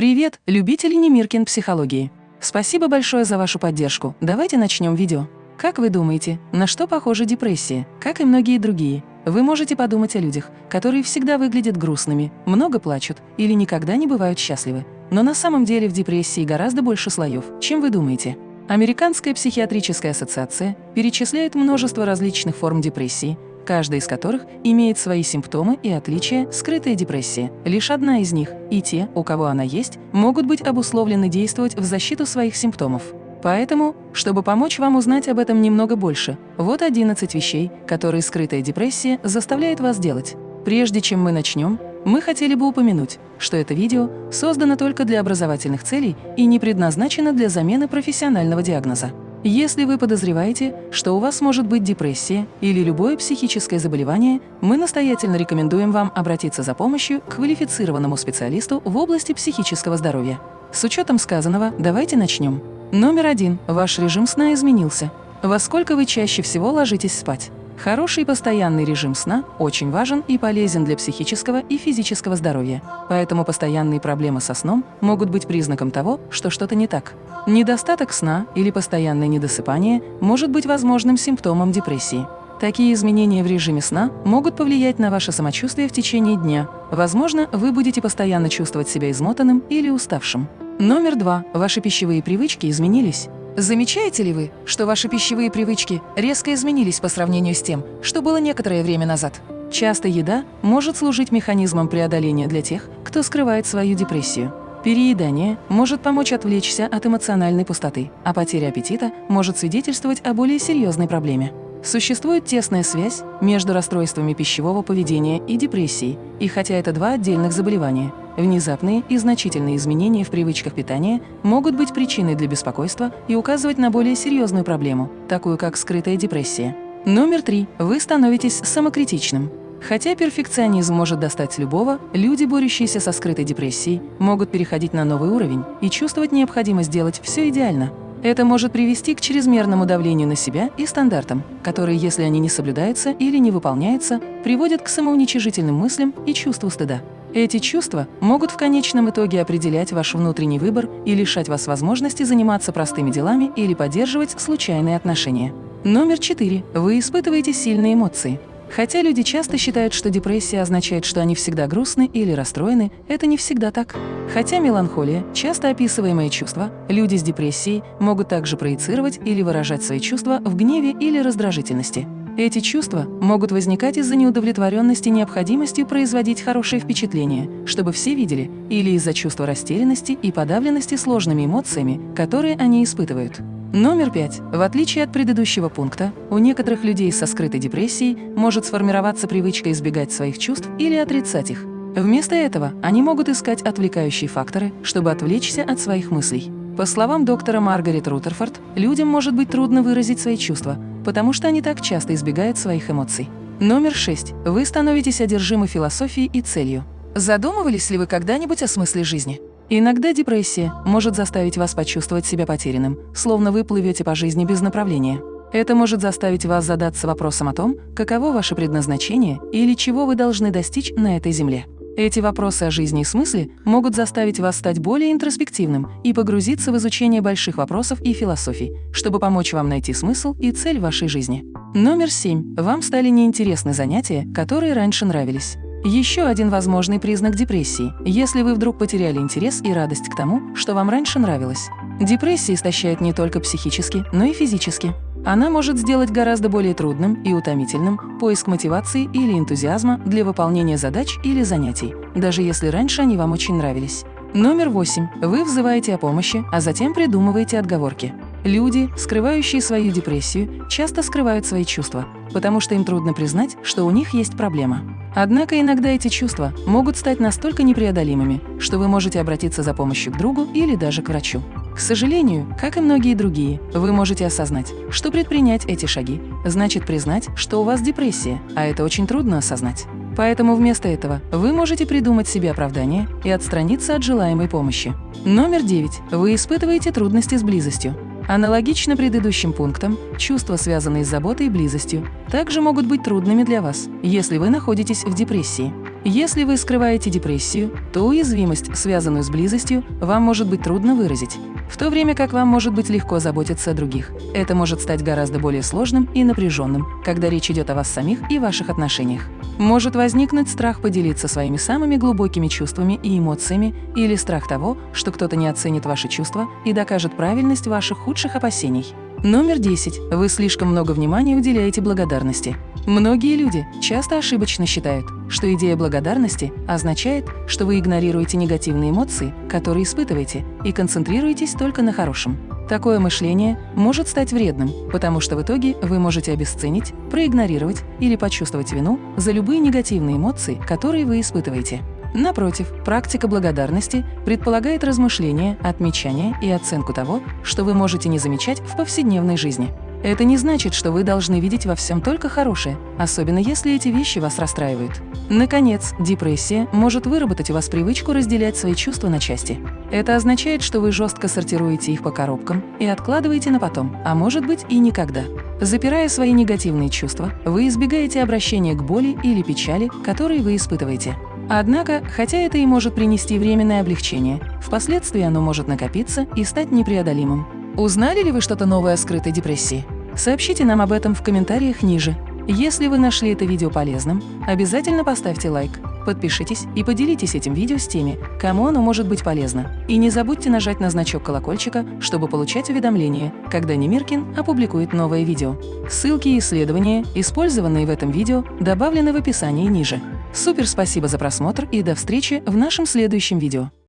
Привет, любители Немиркин психологии! Спасибо большое за вашу поддержку. Давайте начнем видео. Как вы думаете, на что похожа депрессия? Как и многие другие. Вы можете подумать о людях, которые всегда выглядят грустными, много плачут или никогда не бывают счастливы. Но на самом деле в депрессии гораздо больше слоев, чем вы думаете. Американская психиатрическая ассоциация перечисляет множество различных форм депрессии, каждая из которых имеет свои симптомы и отличия, скрытая депрессия. Лишь одна из них, и те, у кого она есть, могут быть обусловлены действовать в защиту своих симптомов. Поэтому, чтобы помочь вам узнать об этом немного больше, вот 11 вещей, которые скрытая депрессия заставляет вас делать. Прежде чем мы начнем, мы хотели бы упомянуть, что это видео создано только для образовательных целей и не предназначено для замены профессионального диагноза. Если вы подозреваете, что у вас может быть депрессия или любое психическое заболевание, мы настоятельно рекомендуем вам обратиться за помощью к квалифицированному специалисту в области психического здоровья. С учетом сказанного, давайте начнем. Номер один. Ваш режим сна изменился. Во сколько вы чаще всего ложитесь спать? Хороший постоянный режим сна очень важен и полезен для психического и физического здоровья, поэтому постоянные проблемы со сном могут быть признаком того, что что-то не так. Недостаток сна или постоянное недосыпание может быть возможным симптомом депрессии. Такие изменения в режиме сна могут повлиять на ваше самочувствие в течение дня. Возможно, вы будете постоянно чувствовать себя измотанным или уставшим. Номер два. Ваши пищевые привычки изменились. Замечаете ли вы, что ваши пищевые привычки резко изменились по сравнению с тем, что было некоторое время назад? Часто еда может служить механизмом преодоления для тех, кто скрывает свою депрессию. Переедание может помочь отвлечься от эмоциональной пустоты, а потеря аппетита может свидетельствовать о более серьезной проблеме. Существует тесная связь между расстройствами пищевого поведения и депрессией, и хотя это два отдельных заболевания, внезапные и значительные изменения в привычках питания могут быть причиной для беспокойства и указывать на более серьезную проблему, такую как скрытая депрессия. Номер три. Вы становитесь самокритичным. Хотя перфекционизм может достать любого, люди, борющиеся со скрытой депрессией, могут переходить на новый уровень и чувствовать необходимость делать все идеально. Это может привести к чрезмерному давлению на себя и стандартам, которые, если они не соблюдаются или не выполняются, приводят к самоуничижительным мыслям и чувству стыда. Эти чувства могут в конечном итоге определять ваш внутренний выбор и лишать вас возможности заниматься простыми делами или поддерживать случайные отношения. Номер четыре. Вы испытываете сильные эмоции. Хотя люди часто считают, что депрессия означает, что они всегда грустны или расстроены, это не всегда так. Хотя меланхолия – часто описываемое чувство, люди с депрессией могут также проецировать или выражать свои чувства в гневе или раздражительности. Эти чувства могут возникать из-за неудовлетворенности необходимостью производить хорошее впечатление, чтобы все видели, или из-за чувства растерянности и подавленности сложными эмоциями, которые они испытывают. Номер пять. В отличие от предыдущего пункта, у некоторых людей со скрытой депрессией может сформироваться привычка избегать своих чувств или отрицать их. Вместо этого они могут искать отвлекающие факторы, чтобы отвлечься от своих мыслей. По словам доктора Маргарет Рутерфорд, людям может быть трудно выразить свои чувства, потому что они так часто избегают своих эмоций. Номер шесть. Вы становитесь одержимы философией и целью. Задумывались ли вы когда-нибудь о смысле жизни? Иногда депрессия может заставить вас почувствовать себя потерянным, словно вы плывете по жизни без направления. Это может заставить вас задаться вопросом о том, каково ваше предназначение или чего вы должны достичь на этой земле. Эти вопросы о жизни и смысле могут заставить вас стать более интроспективным и погрузиться в изучение больших вопросов и философий, чтобы помочь вам найти смысл и цель вашей жизни. Номер семь. Вам стали неинтересны занятия, которые раньше нравились. Еще один возможный признак депрессии, если вы вдруг потеряли интерес и радость к тому, что вам раньше нравилось. Депрессия истощает не только психически, но и физически. Она может сделать гораздо более трудным и утомительным поиск мотивации или энтузиазма для выполнения задач или занятий, даже если раньше они вам очень нравились. Номер восемь. Вы взываете о помощи, а затем придумываете отговорки. Люди, скрывающие свою депрессию, часто скрывают свои чувства, потому что им трудно признать, что у них есть проблема. Однако иногда эти чувства могут стать настолько непреодолимыми, что вы можете обратиться за помощью к другу или даже к врачу. К сожалению, как и многие другие, вы можете осознать, что предпринять эти шаги значит признать, что у вас депрессия, а это очень трудно осознать. Поэтому вместо этого вы можете придумать себе оправдание и отстраниться от желаемой помощи. Номер девять. Вы испытываете трудности с близостью. Аналогично предыдущим пунктам, чувства, связанные с заботой и близостью, также могут быть трудными для вас, если вы находитесь в депрессии. Если вы скрываете депрессию, то уязвимость, связанную с близостью, вам может быть трудно выразить, в то время как вам может быть легко заботиться о других. Это может стать гораздо более сложным и напряженным, когда речь идет о вас самих и ваших отношениях. Может возникнуть страх поделиться своими самыми глубокими чувствами и эмоциями или страх того, что кто-то не оценит ваши чувства и докажет правильность ваших худших опасений. Номер 10. Вы слишком много внимания уделяете благодарности. Многие люди часто ошибочно считают, что идея благодарности означает, что вы игнорируете негативные эмоции, которые испытываете, и концентрируетесь только на хорошем. Такое мышление может стать вредным, потому что в итоге вы можете обесценить, проигнорировать или почувствовать вину за любые негативные эмоции, которые вы испытываете. Напротив, практика благодарности предполагает размышление, отмечание и оценку того, что вы можете не замечать в повседневной жизни. Это не значит, что вы должны видеть во всем только хорошее, особенно если эти вещи вас расстраивают. Наконец, депрессия может выработать у вас привычку разделять свои чувства на части. Это означает, что вы жестко сортируете их по коробкам и откладываете на потом, а может быть и никогда. Запирая свои негативные чувства, вы избегаете обращения к боли или печали, которые вы испытываете. Однако, хотя это и может принести временное облегчение, впоследствии оно может накопиться и стать непреодолимым. Узнали ли вы что-то новое о скрытой депрессии? Сообщите нам об этом в комментариях ниже. Если вы нашли это видео полезным, обязательно поставьте лайк, подпишитесь и поделитесь этим видео с теми, кому оно может быть полезно. И не забудьте нажать на значок колокольчика, чтобы получать уведомления, когда Немиркин опубликует новое видео. Ссылки и исследования, использованные в этом видео, добавлены в описании ниже. Супер спасибо за просмотр и до встречи в нашем следующем видео.